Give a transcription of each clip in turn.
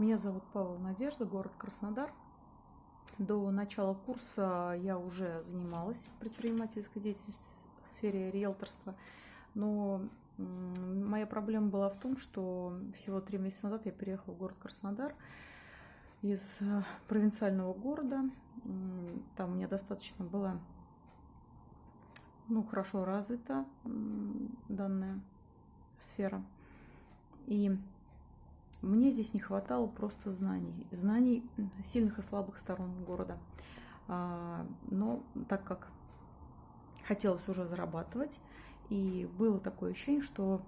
Меня зовут Павел Надежда, город Краснодар. До начала курса я уже занималась предпринимательской деятельностью в сфере риэлторства, но моя проблема была в том, что всего три месяца назад я переехала в город Краснодар из э, провинциального города. Там у меня достаточно была ну, хорошо развита данная сфера. И мне здесь не хватало просто знаний, знаний сильных и слабых сторон города. А, но так как хотелось уже зарабатывать, и было такое ощущение, что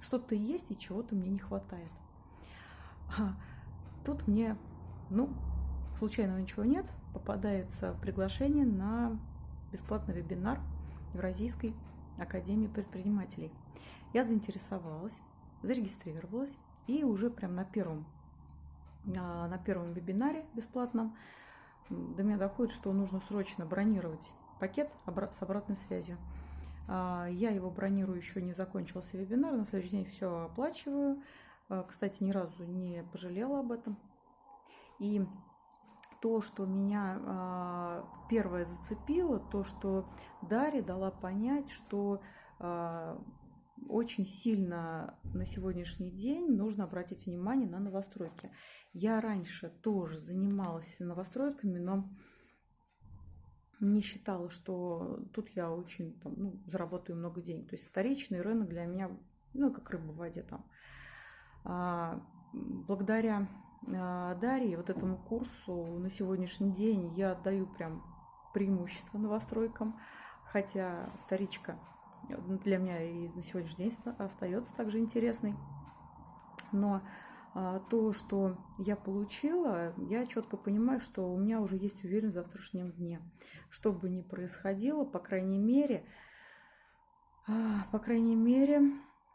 что-то есть и чего-то мне не хватает. А тут мне, ну, случайного ничего нет, попадается приглашение на бесплатный вебинар Евразийской академии предпринимателей. Я заинтересовалась, зарегистрировалась и уже прям на первом, на первом вебинаре бесплатном до меня доходит, что нужно срочно бронировать пакет с обратной связью. А, я его бронирую, еще не закончился вебинар, на следующий день все оплачиваю. А, кстати, ни разу не пожалела об этом. И то, что меня а, первое зацепило, то, что Дарья дала понять, что очень сильно на сегодняшний день нужно обратить внимание на новостройки. Я раньше тоже занималась новостройками, но не считала, что тут я очень там, ну, заработаю много денег. То есть вторичный рынок для меня, ну, как рыба в воде там. А, благодаря а, Дарье, вот этому курсу на сегодняшний день я отдаю прям преимущество новостройкам, хотя вторичка для меня и на сегодняшний день остается также интересной. Но а, то, что я получила, я четко понимаю, что у меня уже есть уверенность в завтрашнем дне. Что бы ни происходило, по крайней мере, а, по крайней мере,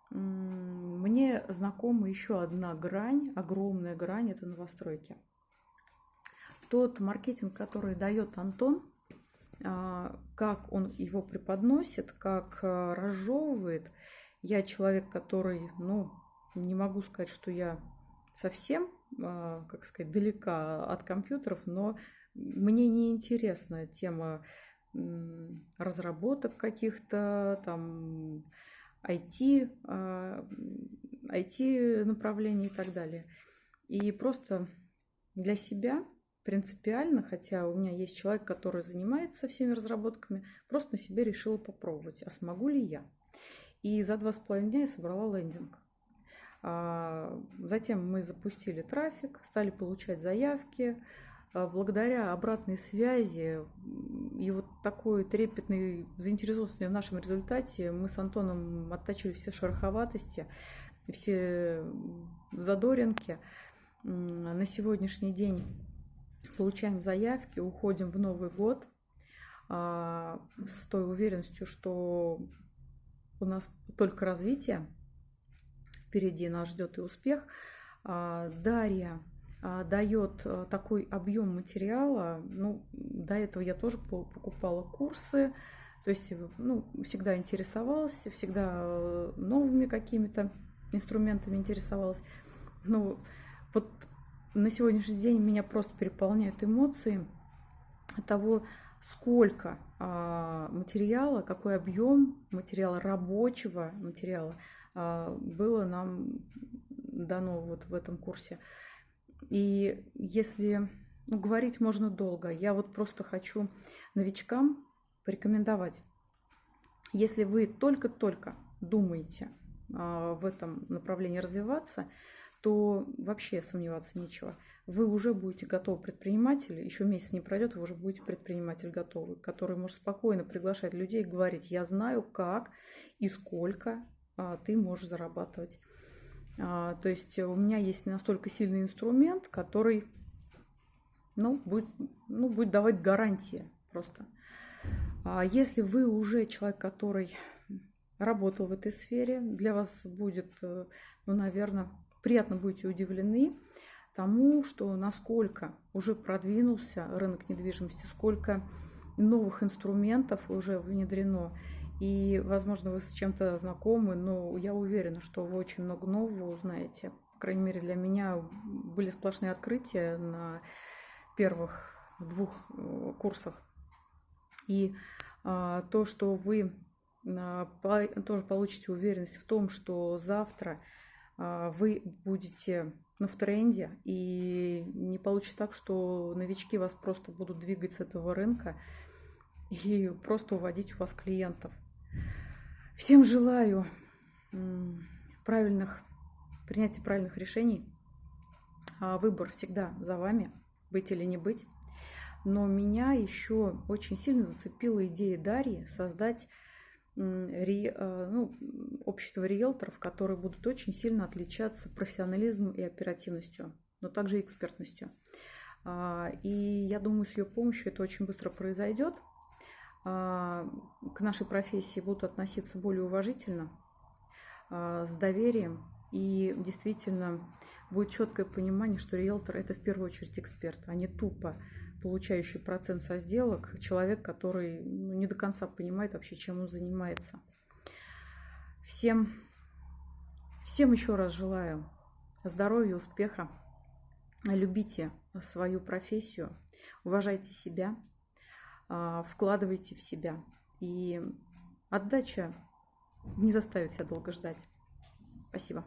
мне знакома еще одна грань, огромная грань, это новостройки. Тот маркетинг, который дает Антон, как он его преподносит, как разжевывает. Я человек, который, ну, не могу сказать, что я совсем, а, как сказать, далека от компьютеров, но мне не интересна тема разработок каких-то, там, IT, IT а, направлений и так далее. И просто для себя принципиально, хотя у меня есть человек, который занимается всеми разработками, просто на себе решила попробовать, а смогу ли я. И за два с половиной дня я собрала лендинг. А, затем мы запустили трафик, стали получать заявки. А, благодаря обратной связи и вот такой трепетной заинтересованности в нашем результате мы с Антоном оттачили все шероховатости, все задоринки. На сегодняшний день получаем заявки, уходим в Новый год а, с той уверенностью, что у нас только развитие – впереди нас ждет и успех. А, Дарья а, дает а, такой объем материала. Ну, до этого я тоже покупала курсы, то есть ну, всегда интересовалась, всегда э, новыми какими-то инструментами интересовалась. Ну, вот на сегодняшний день меня просто переполняют эмоции от того, сколько материала, какой объем материала, рабочего материала а, было нам дано вот в этом курсе. И если ну, говорить можно долго, я вот просто хочу новичкам порекомендовать. Если вы только-только думаете а, в этом направлении развиваться, то вообще сомневаться нечего. Вы уже будете готовы предприниматель, еще месяц не пройдет, вы уже будете предприниматель готовый, который может спокойно приглашать людей и говорить, я знаю как и сколько а, ты можешь зарабатывать. А, то есть у меня есть настолько сильный инструмент, который ну, будет, ну, будет давать гарантии просто. А если вы уже человек, который работал в этой сфере, для вас будет, э, ну, наверное, приятно будете удивлены тому, что насколько уже продвинулся рынок недвижимости, сколько новых инструментов уже внедрено. И, возможно, вы с чем-то знакомы, но я уверена, что вы очень много нового узнаете. крайней мере для меня, были сплошные открытия на первых двух э, курсах. И а, то, что вы а, тоже получите уверенность в том, что завтра вы будете ну, в тренде, и не получится так, что новички вас просто будут двигать с этого рынка и просто уводить у вас клиентов. Всем желаю правильных, принятия правильных решений. Выбор всегда за вами, быть или не быть. Но меня еще очень сильно зацепила идея Дарьи создать ри, э, ну, общество риэлторов, которые будут очень сильно отличаться профессионализмом и оперативностью, но также экспертностью. А, и я думаю, с ее помощью это очень быстро произойдет. А, к нашей профессии будут относиться более уважительно, а, с доверием. И действительно будет четкое понимание, что риэлтор – это в первую очередь эксперт, а не тупо получающий процент со сделок, человек, который ну, не до конца понимает вообще, чем он занимается. Всем, всем еще раз желаю здоровья, успеха. Любите свою профессию, уважайте себя, а, вкладывайте в себя. И отдача не заставит себя долго ждать. Спасибо.